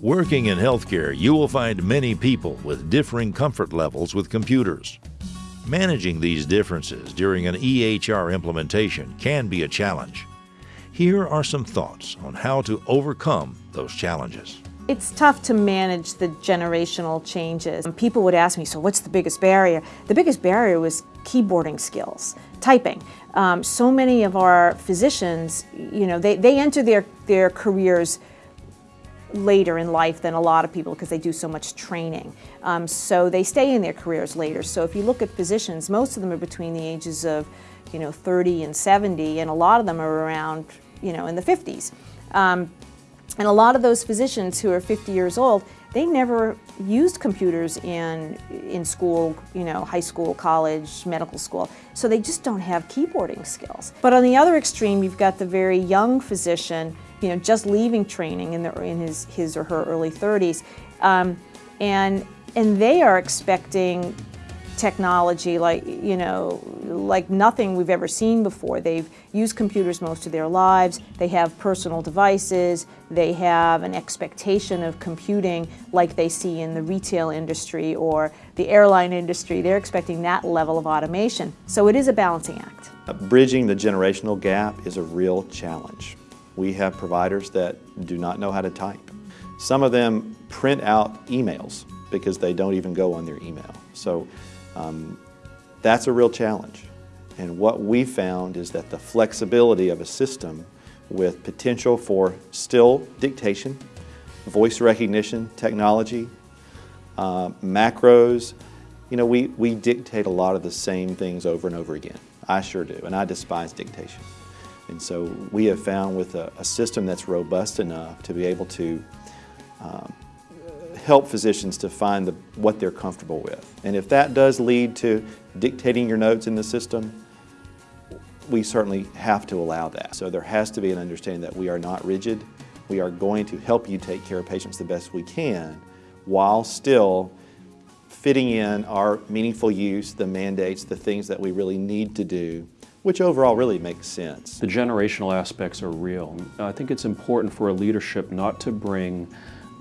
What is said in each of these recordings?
Working in healthcare, you will find many people with differing comfort levels with computers. Managing these differences during an EHR implementation can be a challenge. Here are some thoughts on how to overcome those challenges. It's tough to manage the generational changes. People would ask me, so what's the biggest barrier? The biggest barrier was keyboarding skills, typing. Um, so many of our physicians, you know, they, they enter their, their careers later in life than a lot of people because they do so much training. Um, so they stay in their careers later. So if you look at physicians, most of them are between the ages of, you know, 30 and 70, and a lot of them are around, you know, in the 50s. Um, and a lot of those physicians who are 50 years old, they never used computers in, in school, you know, high school, college, medical school. So they just don't have keyboarding skills. But on the other extreme, you've got the very young physician, you know, just leaving training in, the, in his, his or her early 30s. Um, and, and they are expecting technology like, you know, like nothing we've ever seen before. They've used computers most of their lives. They have personal devices. They have an expectation of computing like they see in the retail industry or the airline industry. They're expecting that level of automation. So it is a balancing act. Bridging the generational gap is a real challenge. We have providers that do not know how to type. Some of them print out emails because they don't even go on their email. So um, that's a real challenge. And what we found is that the flexibility of a system with potential for still dictation, voice recognition technology, uh, macros, you know, we, we dictate a lot of the same things over and over again. I sure do, and I despise dictation. And so we have found with a, a system that's robust enough to be able to um, help physicians to find the, what they're comfortable with. And if that does lead to dictating your notes in the system, we certainly have to allow that. So there has to be an understanding that we are not rigid. We are going to help you take care of patients the best we can while still fitting in our meaningful use, the mandates, the things that we really need to do which overall really makes sense. The generational aspects are real. I think it's important for a leadership not to bring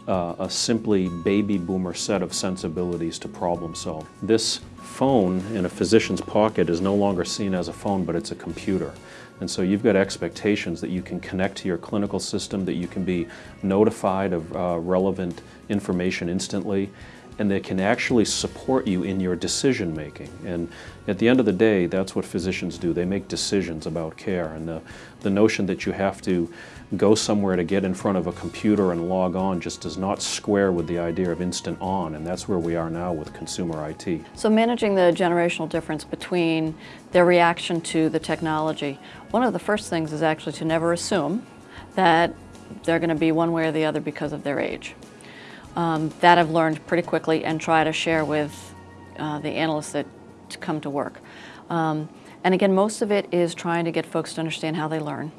uh, a simply baby boomer set of sensibilities to problem solve. This phone in a physician's pocket is no longer seen as a phone, but it's a computer. And so you've got expectations that you can connect to your clinical system, that you can be notified of uh, relevant information instantly, and they can actually support you in your decision making. And at the end of the day, that's what physicians do. They make decisions about care. And the, the notion that you have to go somewhere to get in front of a computer and log on just does not square with the idea of instant on, and that's where we are now with consumer IT. So managing the generational difference between their reaction to the technology, one of the first things is actually to never assume that they're going to be one way or the other because of their age. Um, that I've learned pretty quickly and try to share with uh, the analysts that come to work. Um, and again, most of it is trying to get folks to understand how they learn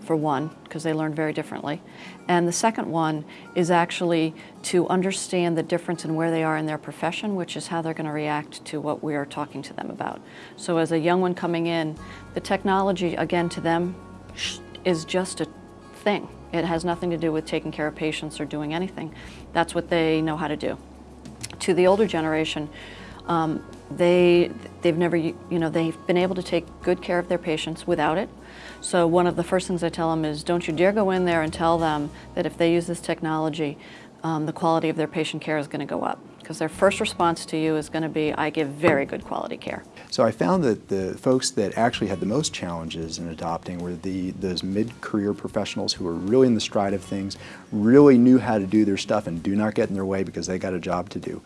for one, because they learn very differently. And the second one is actually to understand the difference in where they are in their profession, which is how they're going to react to what we are talking to them about. So as a young one coming in, the technology, again, to them is just a thing. It has nothing to do with taking care of patients or doing anything. That's what they know how to do. To the older generation, um, they, they've never, you know, they've been able to take good care of their patients without it. So one of the first things I tell them is don't you dare go in there and tell them that if they use this technology, um, the quality of their patient care is going to go up. Because their first response to you is going to be, I give very good quality care. So I found that the folks that actually had the most challenges in adopting were the those mid-career professionals who were really in the stride of things, really knew how to do their stuff and do not get in their way because they got a job to do.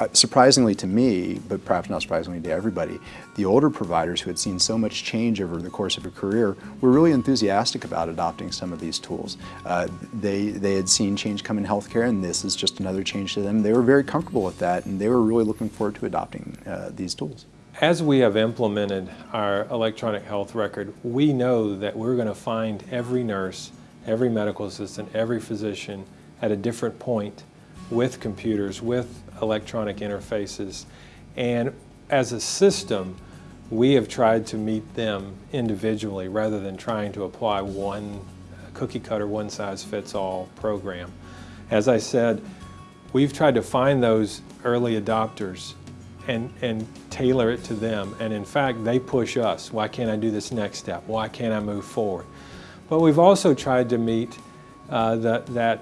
Uh, surprisingly to me, but perhaps not surprisingly to everybody, the older providers who had seen so much change over the course of a career were really enthusiastic about adopting some of these tools. Uh, they, they had seen change come in healthcare and this is just another change to them. They were very comfortable with that and they were really looking forward to adopting uh, these tools. As we have implemented our electronic health record, we know that we're going to find every nurse, every medical assistant, every physician at a different point with computers, with electronic interfaces. And as a system, we have tried to meet them individually rather than trying to apply one cookie cutter, one size fits all program. As I said, we've tried to find those early adopters and, and tailor it to them. And in fact, they push us. Why can't I do this next step? Why can't I move forward? But we've also tried to meet uh, the, that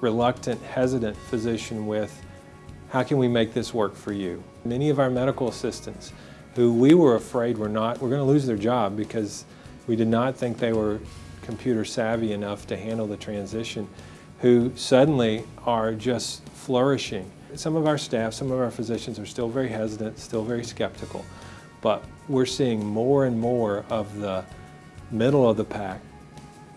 reluctant, hesitant physician with, how can we make this work for you? Many of our medical assistants who we were afraid were not, were going to lose their job because we did not think they were computer savvy enough to handle the transition, who suddenly are just flourishing. Some of our staff, some of our physicians are still very hesitant, still very skeptical, but we're seeing more and more of the middle of the pack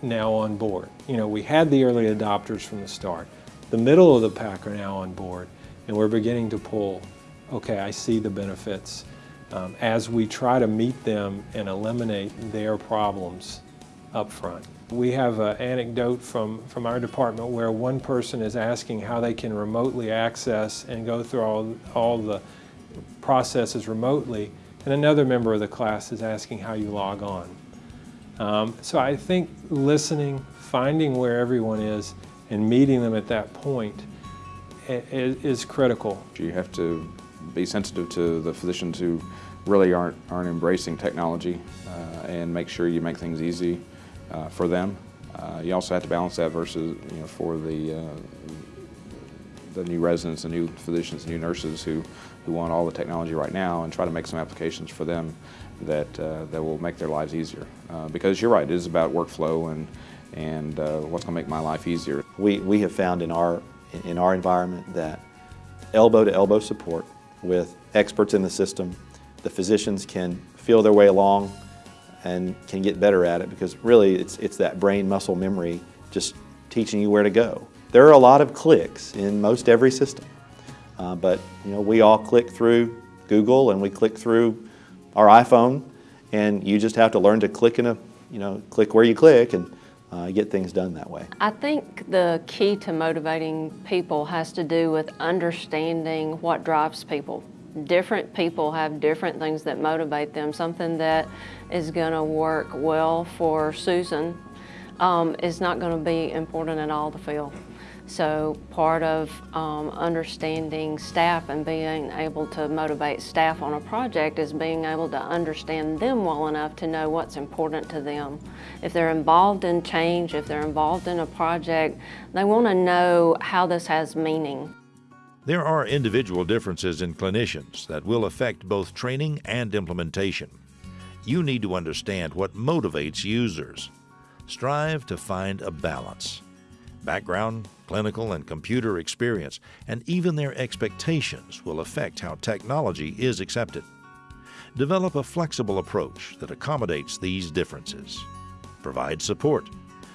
now on board. You know, we had the early adopters from the start. The middle of the pack are now on board, and we're beginning to pull, okay, I see the benefits um, as we try to meet them and eliminate their problems up front. We have an anecdote from, from our department where one person is asking how they can remotely access and go through all, all the processes remotely, and another member of the class is asking how you log on. Um, so I think listening, finding where everyone is, and meeting them at that point is, is critical. You have to be sensitive to the physicians who really aren't, aren't embracing technology uh, and make sure you make things easy uh, for them. Uh, you also have to balance that versus, you know, for the, uh, the new residents, the new physicians, the new nurses who, who want all the technology right now and try to make some applications for them that, uh, that will make their lives easier. Uh, because you're right, it is about workflow and, and what's going to make my life easier. We, we have found in our, in our environment that elbow to elbow support with experts in the system the physicians can feel their way along and can get better at it because really it's, it's that brain muscle memory just teaching you where to go. There are a lot of clicks in most every system, uh, but you know we all click through Google and we click through our iPhone and you just have to learn to click in a, you know, click where you click and uh, get things done that way. I think the key to motivating people has to do with understanding what drives people different people have different things that motivate them. Something that is going to work well for Susan um, is not going to be important at all to Phil. So part of um, understanding staff and being able to motivate staff on a project is being able to understand them well enough to know what's important to them. If they're involved in change, if they're involved in a project, they want to know how this has meaning. There are individual differences in clinicians that will affect both training and implementation. You need to understand what motivates users. Strive to find a balance. Background, clinical, and computer experience, and even their expectations will affect how technology is accepted. Develop a flexible approach that accommodates these differences. Provide support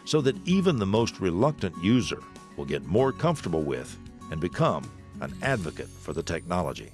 so that even the most reluctant user will get more comfortable with and become an advocate for the technology.